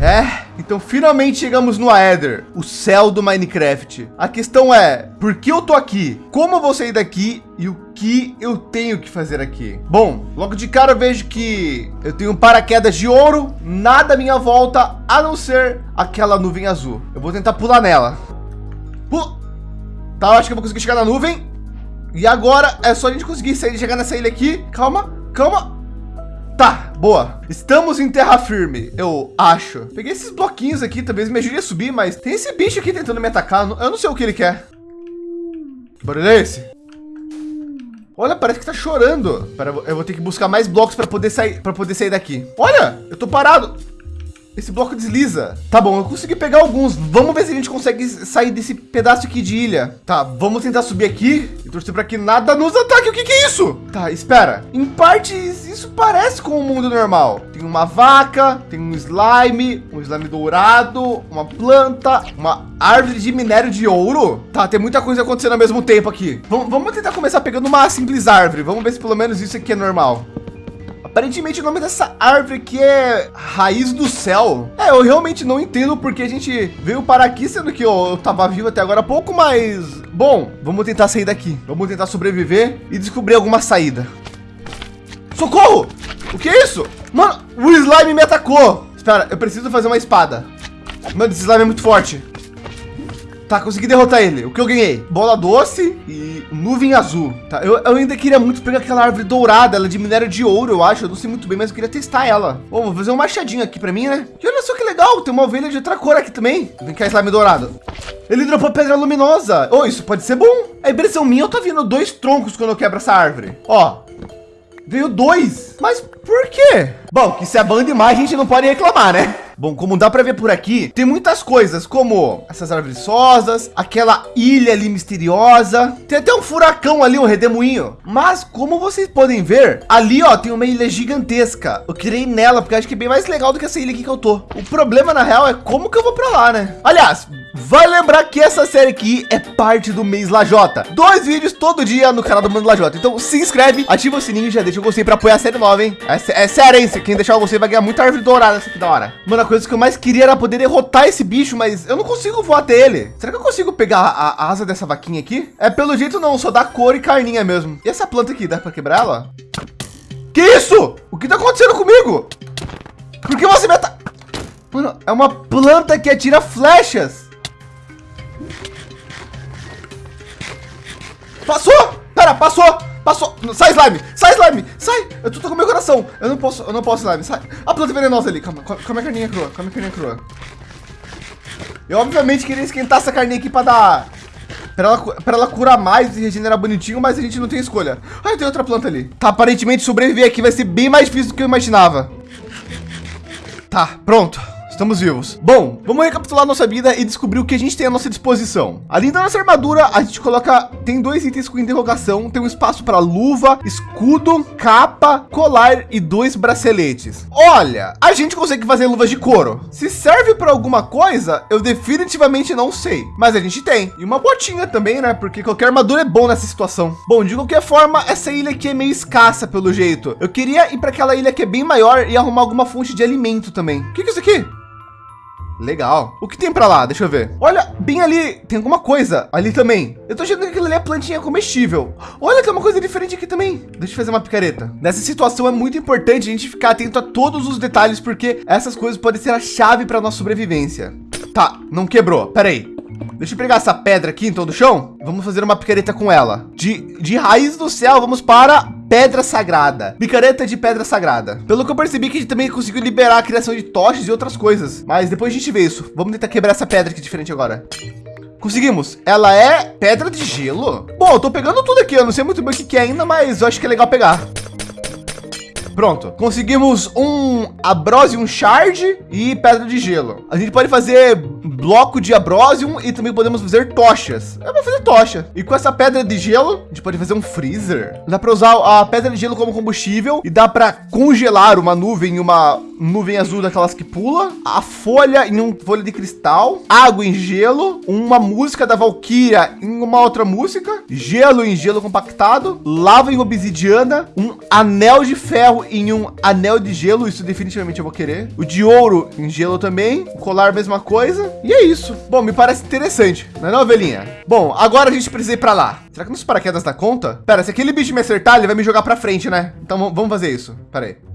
É, então finalmente chegamos no Aether, o céu do Minecraft. A questão é, por que eu tô aqui? Como eu vou sair daqui e o que eu tenho que fazer aqui? Bom, logo de cara eu vejo que eu tenho paraquedas de ouro, nada à minha volta, a não ser aquela nuvem azul. Eu vou tentar pular nela. Pula. Tá, acho que eu vou conseguir chegar na nuvem. E agora é só a gente conseguir sair, chegar nessa ilha aqui. Calma, calma. Tá, boa. Estamos em terra firme, eu acho. Peguei esses bloquinhos aqui, talvez me ajude a subir, mas tem esse bicho aqui tentando me atacar. Eu não sei o que ele quer. Que barulho é esse? Olha, parece que tá chorando. Pera, eu vou ter que buscar mais blocos para poder sair, para poder sair daqui. Olha, eu tô parado. Esse bloco desliza. Tá bom, eu consegui pegar alguns. Vamos ver se a gente consegue sair desse pedaço aqui de ilha. Tá, vamos tentar subir aqui e torcer para que nada nos ataque. O que, que é isso? Tá, espera. Em partes, isso parece com o mundo normal. Tem uma vaca, tem um slime, um slime dourado, uma planta, uma árvore de minério de ouro. Tá, tem muita coisa acontecendo ao mesmo tempo aqui. Vamos, vamos tentar começar pegando uma simples árvore. Vamos ver se pelo menos isso aqui é normal. Aparentemente o nome dessa árvore aqui é Raiz do Céu. É, eu realmente não entendo porque a gente veio para aqui, sendo que eu, eu tava vivo até agora há pouco, mas... Bom, vamos tentar sair daqui. Vamos tentar sobreviver e descobrir alguma saída. Socorro! O que é isso? Mano, o slime me atacou. Espera, eu preciso fazer uma espada. Mano, esse slime é muito forte. Tá, consegui derrotar ele. O que eu ganhei? Bola doce e nuvem azul. Tá, eu, eu ainda queria muito pegar aquela árvore dourada, ela é de minério de ouro, eu acho. Eu não sei muito bem, mas eu queria testar ela. Bom, vou fazer um machadinho aqui para mim, né? E olha só que legal, tem uma ovelha de outra cor aqui também. Vem cá, slime dourado. Ele dropou pedra luminosa. Oh, isso pode ser bom. A impressão minha, eu tô vendo dois troncos quando eu quebro essa árvore. Ó, veio dois. Mas por quê? Bom, que se é bom demais, a gente não pode reclamar, né? Bom, como dá para ver por aqui, tem muitas coisas, como essas árvores rosas, aquela ilha ali misteriosa, tem até um furacão ali, um redemoinho. Mas como vocês podem ver, ali ó, tem uma ilha gigantesca. Eu ir nela, porque acho que é bem mais legal do que essa ilha aqui que eu tô. O problema, na real, é como que eu vou para lá, né? Aliás, vai lembrar que essa série aqui é parte do mês Lajota. Dois vídeos todo dia no canal do Mano Lajota. Então se inscreve, ativa o sininho e já deixa o gostei para apoiar a série nova, hein? É, é sério, hein? Quem deixar o gostei vai ganhar muita árvore dourada essa aqui da hora. Mano, coisa que eu mais queria era poder derrotar esse bicho, mas eu não consigo voar até ele. Será que eu consigo pegar a, a asa dessa vaquinha aqui? É, pelo jeito não, só dá cor e carninha mesmo. E essa planta aqui, dá para quebrar ela? Que isso? O que tá acontecendo comigo? Por que você me tá... Mano, é uma planta que atira flechas. Passou! Pera, passou! Passou. Sai, slime. Sai, slime. Sai. Eu tô com meu coração. Eu não posso, eu não posso, slime. Sai. A planta venenosa ali. Calma, come a carninha crua. Come a carninha crua. Eu, obviamente, queria esquentar essa carninha aqui pra dar... Pra ela, pra ela curar mais e regenerar bonitinho, mas a gente não tem escolha. Ah, tem outra planta ali. Tá, aparentemente sobreviver aqui vai ser bem mais difícil do que eu imaginava. Tá, pronto. Estamos vivos. Bom, vamos recapitular nossa vida e descobrir o que a gente tem à nossa disposição. Além da nossa armadura, a gente coloca, tem dois itens com interrogação, tem um espaço para luva, escudo, capa, colar e dois braceletes. Olha, a gente consegue fazer luvas de couro. Se serve para alguma coisa, eu definitivamente não sei, mas a gente tem. E uma botinha também, né? Porque qualquer armadura é bom nessa situação. Bom, de qualquer forma, essa ilha aqui é meio escassa pelo jeito. Eu queria ir para aquela ilha que é bem maior e arrumar alguma fonte de alimento também. O que, que é isso aqui? Legal. O que tem para lá? Deixa eu ver. Olha, bem ali, tem alguma coisa ali também. Eu tô achando que aquilo ali é plantinha comestível. Olha, tem uma coisa diferente aqui também. Deixa eu fazer uma picareta. Nessa situação é muito importante a gente ficar atento a todos os detalhes, porque essas coisas podem ser a chave para nossa sobrevivência. Tá, não quebrou. Pera aí. Deixa eu pegar essa pedra aqui então do chão. Vamos fazer uma picareta com ela. De, de raiz do céu, vamos para pedra sagrada. Picareta de pedra sagrada. Pelo que eu percebi que a gente também conseguiu liberar a criação de tochas e outras coisas. Mas depois a gente vê isso. Vamos tentar quebrar essa pedra aqui diferente agora. Conseguimos. Ela é pedra de gelo. Bom, eu tô pegando tudo aqui. Eu não sei muito bem o que, que é ainda, mas eu acho que é legal pegar. Pronto, conseguimos um Abrosium Shard e pedra de gelo. A gente pode fazer bloco de Abrosium e também podemos fazer tochas. Eu vou fazer tocha. E com essa pedra de gelo, a gente pode fazer um freezer. Dá para usar a pedra de gelo como combustível e dá para congelar uma nuvem, uma nuvem azul daquelas que pula, a folha em um folha de cristal, água em gelo, uma música da Valkyria em uma outra música, gelo em gelo compactado, lava em obsidiana, um anel de ferro em um anel de gelo, isso definitivamente eu vou querer. O de ouro em gelo também, o colar mesma coisa. E é isso. Bom, me parece interessante, não é não? Bom, agora a gente precisa ir para lá. Será que nos paraquedas dá conta? Pera, se aquele bicho me acertar, ele vai me jogar para frente, né? Então vamos fazer isso. Pera aí.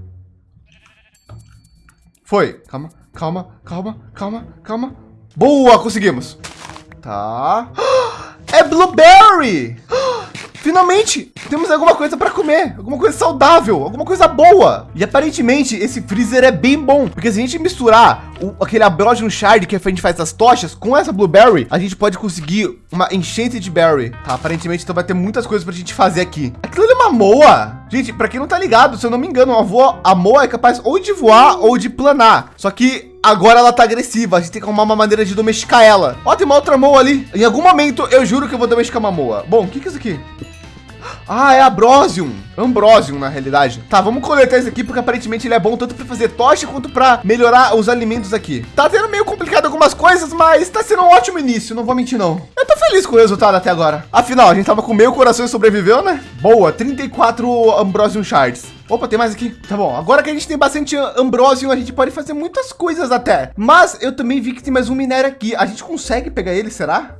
Foi. Calma, calma, calma, calma, calma. Boa, conseguimos. Tá. É blueberry! Finalmente, temos alguma coisa para comer, alguma coisa saudável, alguma coisa boa. E aparentemente esse freezer é bem bom, porque se a gente misturar o, aquele Abrosium Shard que a gente faz as tochas com essa Blueberry, a gente pode conseguir uma enchente de berry. Tá, aparentemente então vai ter muitas coisas para a gente fazer aqui. Aquilo é uma moa. Gente, para quem não tá ligado, se eu não me engano, a, voa, a moa é capaz ou de voar ou de planar. Só que agora ela tá agressiva. A gente tem que arrumar uma maneira de domesticar ela. Ó, tem uma outra moa ali. Em algum momento eu juro que eu vou domesticar uma moa. Bom, o que, que é isso aqui? Ah, é Abrosium. Ambrosium, na realidade. Tá, vamos coletar esse aqui, porque aparentemente ele é bom tanto para fazer tocha quanto para melhorar os alimentos aqui. Tá tendo meio complicado algumas coisas, mas tá sendo um ótimo início, não vou mentir não. Eu tô feliz com o resultado até agora. Afinal, a gente tava com meio coração e sobreviveu, né? Boa, 34 Ambrosium Shards. Opa, tem mais aqui. Tá bom. Agora que a gente tem bastante Ambrosium, a gente pode fazer muitas coisas até. Mas eu também vi que tem mais um minério aqui. A gente consegue pegar ele, será?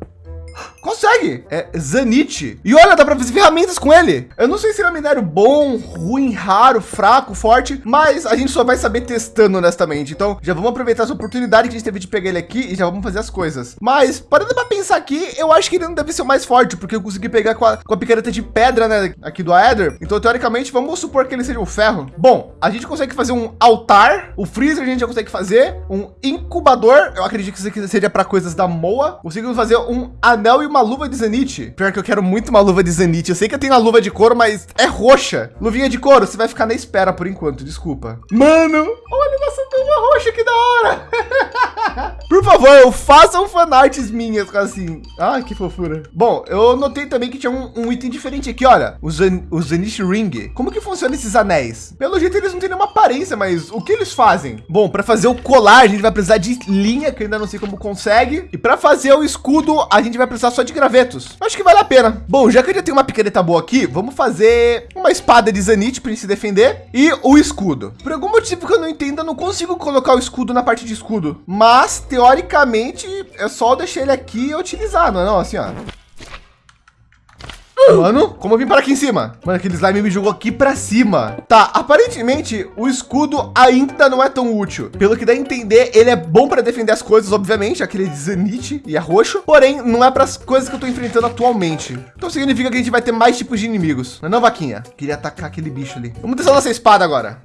Consegue. É Zanite. E olha, dá para fazer ferramentas com ele. Eu não sei se ele é um minério bom, ruim, raro, fraco, forte, mas a gente só vai saber testando honestamente. Então já vamos aproveitar essa oportunidade que a gente teve de pegar ele aqui e já vamos fazer as coisas. Mas parando para pensar aqui, eu acho que ele não deve ser o mais forte, porque eu consegui pegar com a, com a picareta de pedra, né, aqui do Aether. Então, teoricamente, vamos supor que ele seja o ferro. Bom, a gente consegue fazer um altar, o freezer a gente já consegue fazer, um incubador, eu acredito que isso aqui seja para coisas da Moa. Conseguimos fazer um anel e uma luva de Zenith. Pior que eu quero muito uma luva de Zenith. Eu sei que eu tenho a luva de couro, mas é roxa. Luvinha de couro, você vai ficar na espera por enquanto, desculpa. Mano, olha nossa luva roxa, que da hora. por favor, façam fanarts minhas assim. Ah, que fofura. Bom, eu notei também que tinha um, um item diferente aqui, olha. O, Zenith Ring. Como que funciona esses anéis? Pelo jeito, eles não têm nenhuma aparência, mas o que eles fazem? Bom, para fazer o colar, a gente vai precisar de linha, que ainda não sei como consegue. E para fazer o escudo, a gente vai precisar só de gravetos. Acho que vale a pena. Bom, já que eu já tenho uma picareta boa aqui, vamos fazer uma espada de Zanite para se defender e o escudo. Por algum motivo que eu não entendo, eu não consigo colocar o escudo na parte de escudo. Mas, teoricamente, é só deixar ele aqui e utilizar, não é não? Assim, ó. Mano, como eu vim para aqui em cima? Mano, aquele slime me jogou aqui para cima. Tá, aparentemente o escudo ainda não é tão útil. Pelo que dá a entender, ele é bom para defender as coisas, obviamente, aquele Zanite e é roxo. Porém, não é para as coisas que eu tô enfrentando atualmente. Então significa que a gente vai ter mais tipos de inimigos. Não é não, vaquinha? Queria atacar aquele bicho ali. Vamos testar nossa espada agora.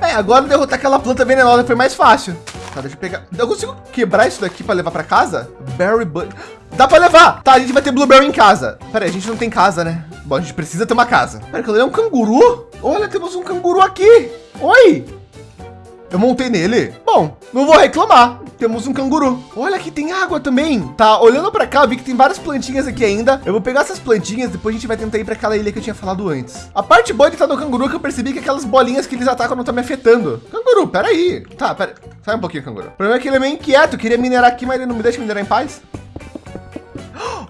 É, agora derrotar aquela planta venenosa foi mais fácil. Tá, deixa eu pegar. Eu consigo quebrar isso daqui para levar para casa? Berry Bud. Dá para levar. Tá, a gente vai ter blueberry em casa. Pera aí, a gente não tem casa, né? Bom, a gente precisa ter uma casa. Pera, aquilo é um canguru? Olha, temos um canguru aqui. Oi. Eu montei nele. Bom, não vou reclamar. Temos um canguru. Olha aqui tem água também. Tá, olhando para cá, eu vi que tem várias plantinhas aqui ainda. Eu vou pegar essas plantinhas, depois a gente vai tentar ir para aquela ilha que eu tinha falado antes. A parte boa de estar no canguru é que eu percebi que aquelas bolinhas que eles atacam não tá me afetando. Canguru, peraí. Tá, pera. Sai um pouquinho, canguru. O problema é que ele é meio inquieto. Eu queria minerar aqui, mas ele não me deixa minerar em paz.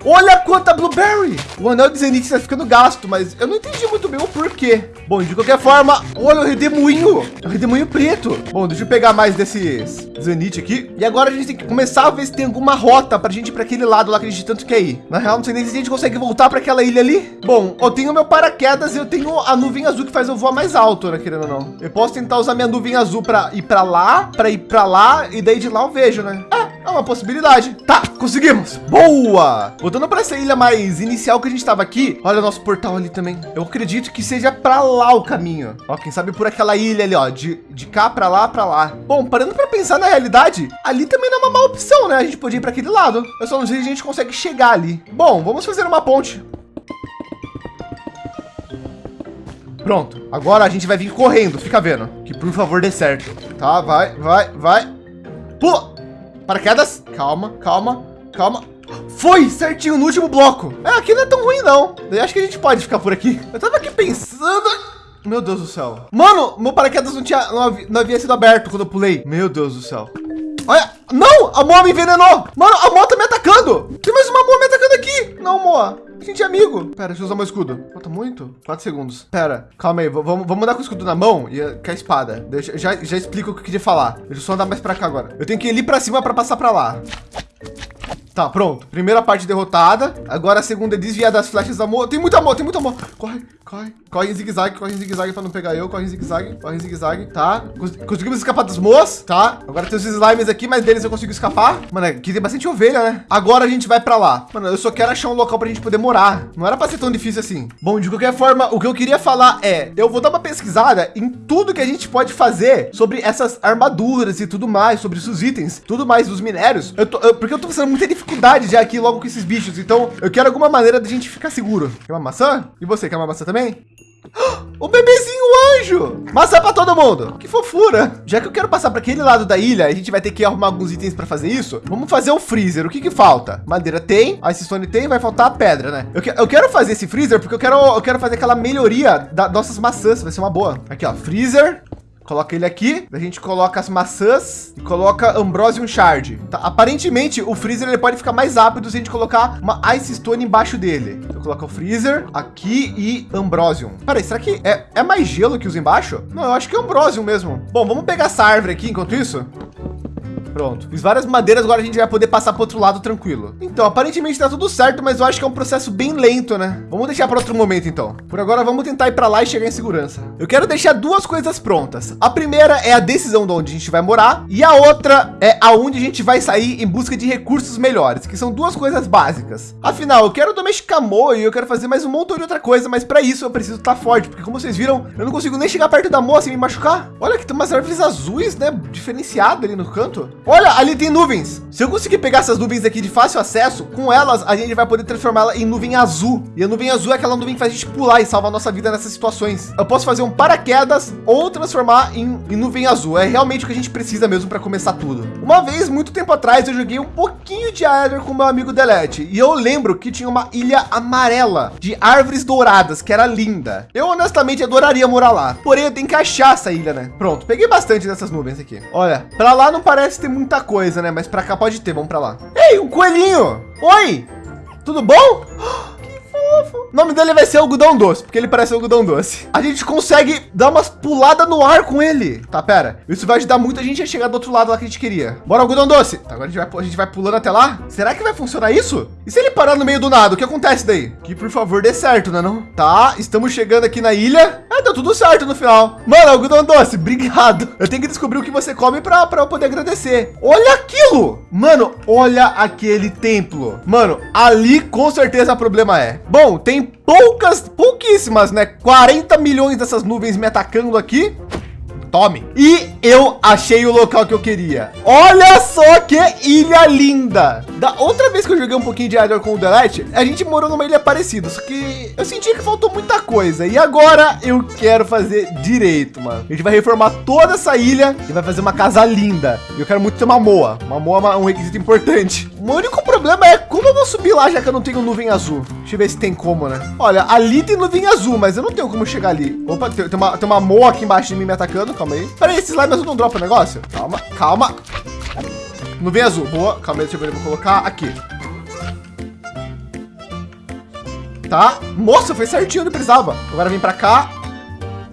Olha quanta blueberry! O anel de Zenith está ficando gasto, mas eu não entendi muito bem o porquê. Bom, de qualquer forma, olha o redemoinho. É o redemoinho preto. Bom, deixa eu pegar mais desses Zenith aqui. E agora a gente tem que começar a ver se tem alguma rota para a gente ir para aquele lado lá que a gente tanto quer ir. Na real, não sei nem se a gente consegue voltar para aquela ilha ali. Bom, eu tenho meu paraquedas e eu tenho a nuvem azul que faz eu voar mais alto, né, querendo ou não. Eu posso tentar usar minha nuvem azul para ir para lá, para ir para lá e daí de lá eu vejo, né? É, é uma possibilidade. Tá, conseguimos. Boa! Voltando para essa ilha mais inicial que a gente estava aqui, olha o nosso portal ali também. Eu acredito que seja para lá o caminho. Ó, quem sabe por aquela ilha ali, ó, de, de cá para lá, para lá. Bom, parando para pensar na realidade, ali também não é uma má opção, né? A gente podia ir para aquele lado. Eu só não sei se a gente consegue chegar ali. Bom, vamos fazer uma ponte. Pronto, agora a gente vai vir correndo, fica vendo. Que por favor dê certo. Tá, vai, vai, vai. Pula! Paraquedas, calma, calma, calma. Foi certinho no último bloco. É, aqui não é tão ruim, não. Eu acho que a gente pode ficar por aqui. Eu tava aqui pensando. Meu Deus do céu. Mano, meu paraquedas não tinha, não havia, não havia sido aberto quando eu pulei. Meu Deus do céu. Olha, não, a Moa me envenenou. Mano, a Moa tá me atacando. Tem mais uma Moa me atacando aqui. Não, Moa. Gente é amigo. Pera, deixa eu usar meu escudo. Falta muito? Quatro segundos. Pera, calma aí. Vamos, vamos andar com o escudo na mão e com a espada. Deixa, já, já explico o que eu queria falar. Deixa eu só andar mais pra cá agora. Eu tenho que ir ali pra cima pra passar pra lá. Tá, pronto. Primeira parte derrotada. Agora a segunda é desviar das flechas da Moa. Tem muita Moa, tem muita Moa. Corre, corre. Corre em zigue-zague, corre em zigue-zague pra não pegar eu. Corre em zigue-zague, corre em zigue-zague. Tá. Conseguimos escapar dos Moas, tá? Agora tem os slimes aqui, mas deles eu consigo escapar. Mano, aqui tem bastante ovelha, né? Agora a gente vai pra lá. Mano, eu só quero achar um local pra gente poder morar. Não era pra ser tão difícil assim. Bom, de qualquer forma, o que eu queria falar é, eu vou dar uma pesquisada em tudo que a gente pode fazer sobre essas armaduras e tudo mais, sobre os itens, tudo mais dos minérios. Eu tô, eu, porque eu tô passando muita dificuldade já aqui logo com esses bichos. Então eu quero alguma maneira de a gente ficar seguro. Quer uma maçã? E você quer uma maçã também? O bebezinho anjo! Maçã para todo mundo! Que fofura! Já que eu quero passar para aquele lado da ilha, a gente vai ter que arrumar alguns itens para fazer isso. Vamos fazer um freezer. O que que falta? Madeira tem, ice stone tem, vai faltar a pedra, né? Eu, que, eu quero fazer esse freezer porque eu quero, eu quero fazer aquela melhoria das nossas maçãs. Vai ser uma boa. Aqui, ó, freezer. Coloca ele aqui, a gente coloca as maçãs e coloca Ambrosium Shard. Tá? Aparentemente, o freezer ele pode ficar mais rápido se a gente colocar uma Ice Stone embaixo dele. Então, coloca o freezer aqui e Ambrosium. Peraí, será que é, é mais gelo que usa embaixo? Não, eu acho que é Ambrosium mesmo. Bom, vamos pegar essa árvore aqui enquanto isso. Pronto. Fiz várias madeiras, agora a gente vai poder passar para outro lado tranquilo. Então, aparentemente está tudo certo, mas eu acho que é um processo bem lento, né? Vamos deixar para outro momento, então. Por agora, vamos tentar ir para lá e chegar em segurança. Eu quero deixar duas coisas prontas. A primeira é a decisão de onde a gente vai morar e a outra é aonde a gente vai sair em busca de recursos melhores, que são duas coisas básicas. Afinal, eu quero domesticar Moa e eu quero fazer mais um montão de outra coisa, mas para isso eu preciso estar tá forte, porque como vocês viram, eu não consigo nem chegar perto da Moa sem me machucar. Olha que tem umas árvores azuis, né? Diferenciado ali no canto. Olha, ali tem nuvens. Se eu conseguir pegar essas nuvens aqui de fácil acesso, com elas a gente vai poder transformá-la em nuvem azul. E a nuvem azul é aquela nuvem que faz a gente pular e salvar a nossa vida nessas situações. Eu posso fazer um paraquedas ou transformar em, em nuvem azul. É realmente o que a gente precisa mesmo para começar tudo. Uma vez, muito tempo atrás, eu joguei um pouquinho de Aether com meu amigo Delete. E eu lembro que tinha uma ilha amarela de árvores douradas, que era linda. Eu honestamente adoraria morar lá. Porém, eu tenho que achar essa ilha, né? Pronto, peguei bastante dessas nuvens aqui. Olha, para lá não parece ter muita coisa, né? Mas para cá pode ter. Vamos para lá. Ei, um coelhinho! Oi! Tudo bom? fofo. O nome dele vai ser algodão doce, porque ele parece algodão doce. A gente consegue dar umas puladas no ar com ele. Tá, pera. Isso vai ajudar muito a gente a chegar do outro lado lá que a gente queria. Bora, algodão doce. Tá, agora a gente, vai, a gente vai pulando até lá. Será que vai funcionar isso? E se ele parar no meio do nada, o que acontece daí? Que por favor dê certo, né não? Tá, estamos chegando aqui na ilha. É, deu tudo certo no final. Mano, algodão doce, obrigado. Eu tenho que descobrir o que você come para eu poder agradecer. Olha aquilo. Mano, olha aquele templo. Mano, ali com certeza o problema é. Bom, tem poucas, pouquíssimas, né? 40 milhões dessas nuvens me atacando aqui. Tome. E eu achei o local que eu queria. Olha só que ilha linda. Da outra vez que eu joguei um pouquinho de Adder com o Delete, a gente morou numa ilha parecida, só que eu senti que faltou muita coisa. E agora eu quero fazer direito, mano. A gente vai reformar toda essa ilha e vai fazer uma casa linda. E eu quero muito ter uma moa. Uma moa é um requisito importante. O único problema é como eu vou subir lá, já que eu não tenho nuvem azul. Deixa eu ver se tem como, né? Olha, ali tem nuvem azul, mas eu não tenho como chegar ali. Opa, tem, tem uma, tem uma moa aqui embaixo de mim me atacando calma aí. Peraí, esse slime azul não dropa o negócio? Calma, calma. Nuvem azul, boa. Calma aí, deixa eu ver, vou colocar aqui. Tá? Moça, foi certinho onde precisava. Agora vem para cá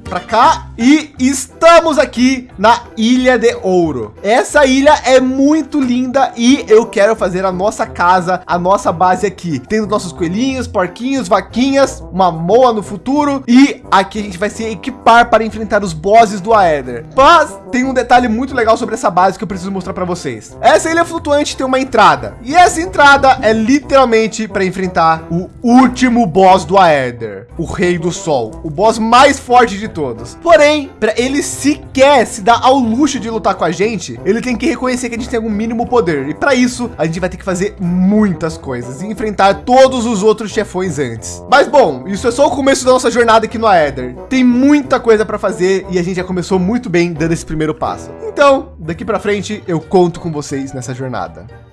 para cá e estamos aqui na Ilha de Ouro. Essa ilha é muito linda e eu quero fazer a nossa casa, a nossa base aqui, tendo nossos coelhinhos, porquinhos, vaquinhas, uma moa no futuro e aqui a gente vai se equipar para enfrentar os bosses do Aether. Mas tem um detalhe muito legal sobre essa base que eu preciso mostrar para vocês. Essa ilha flutuante tem uma entrada e essa entrada é literalmente para enfrentar o último boss do Aether, o Rei do Sol, o boss mais forte de todos todos. Porém, para ele sequer se dar ao luxo de lutar com a gente, ele tem que reconhecer que a gente tem algum mínimo poder. E para isso, a gente vai ter que fazer muitas coisas e enfrentar todos os outros chefões antes. Mas bom, isso é só o começo da nossa jornada aqui no Aether. Tem muita coisa para fazer e a gente já começou muito bem dando esse primeiro passo. Então, daqui para frente, eu conto com vocês nessa jornada.